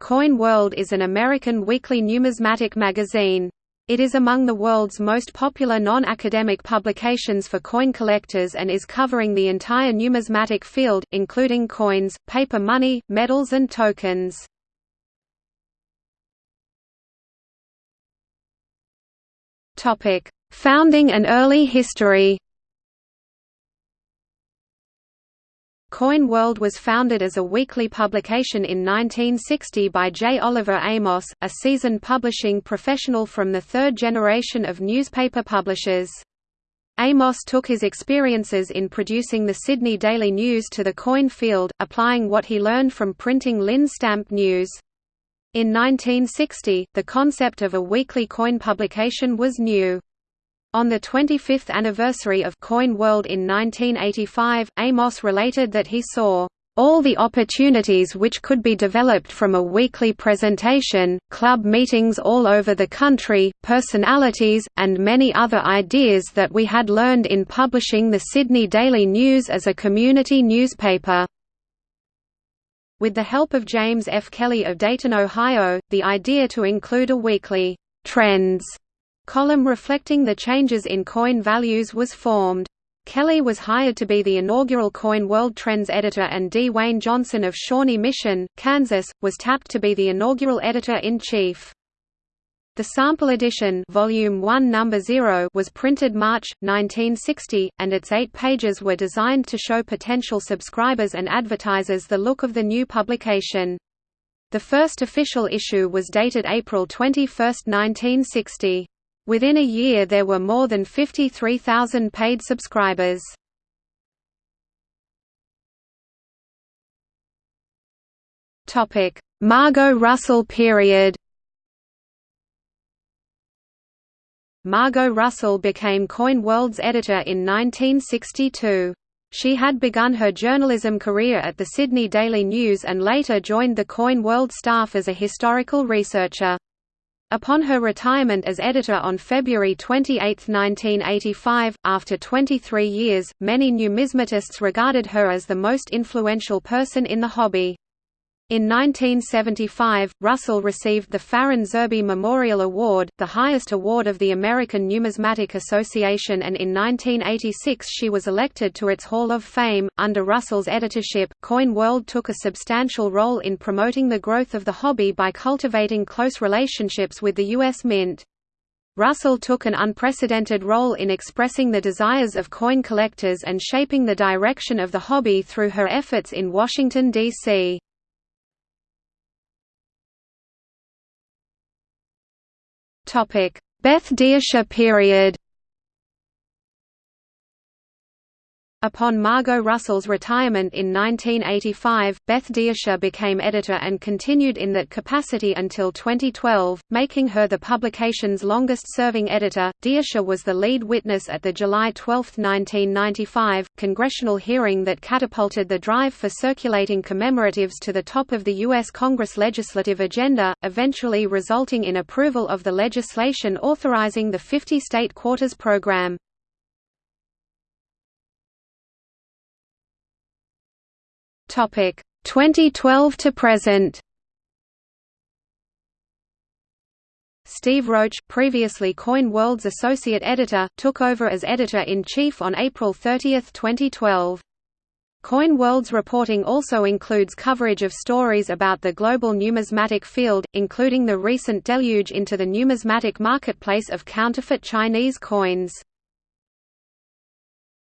Coin World is an American weekly numismatic magazine. It is among the world's most popular non-academic publications for coin collectors and is covering the entire numismatic field, including coins, paper money, medals and tokens. Founding and early history Coin World was founded as a weekly publication in 1960 by J. Oliver Amos, a seasoned publishing professional from the third generation of newspaper publishers. Amos took his experiences in producing the Sidney Daily News to the coin field, applying what he learned from printing Linn's Stamp News. In 1960, the concept of a weekly coin publication was new. On the 25th anniversary of Coin World in 1985, Amos related that he saw all the opportunities which could be developed from a weekly presentation, club meetings all over the country, personalities, and many other ideas that we had learned in publishing the Sidney Daily News as a community newspaper. With the help of James F. Kelly of Dayton, Ohio, the idea to include a weekly trends column reflecting the changes in coin values was formed. Kelly was hired to be the inaugural Coin World Trends editor and D. Wayne Johnson of Shawnee Mission, Kansas, was tapped to be the inaugural editor-in-chief. The sample edition volume 1 number 0 was printed March 1960 and its 8 pages were designed to show potential subscribers and advertisers the look of the new publication. The first official issue was dated April 21, 1960. Within a year there were more than 53,000 paid subscribers. Margo Russell period Margo Russell became Coin World's editor in 1962. She had begun her journalism career at the Sidney Daily News and later joined the Coin World staff as a historical researcher. Upon her retirement as editor on February 28, 1985, after 23 years, many numismatists regarded her as the most influential person in the hobby. In 1975, Russell received the Farran Zerbe Memorial Award, the highest award of the American Numismatic Association, and in 1986 she was elected to its Hall of Fame. Under Russell's editorship, Coin World took a substantial role in promoting the growth of the hobby by cultivating close relationships with the U.S. Mint. Russell took an unprecedented role in expressing the desires of coin collectors and shaping the direction of the hobby through her efforts in Washington, D.C. Beth Deisher period Upon Margo Russell's retirement in 1985, Beth Deisher became editor and continued in that capacity until 2012, making her the publication's longest-serving editor. Deisher was the lead witness at the July 12, 1995, congressional hearing that catapulted the drive for circulating commemoratives to the top of the U.S. Congress legislative agenda, eventually resulting in approval of the legislation authorizing the 50-state quarters program. Topic 2012 to present. Steve Roach, previously Coin World's associate editor, took over as editor-in-chief on April 30, 2012. Coin World's reporting also includes coverage of stories about the global numismatic field, including the recent deluge into the numismatic marketplace of counterfeit Chinese coins.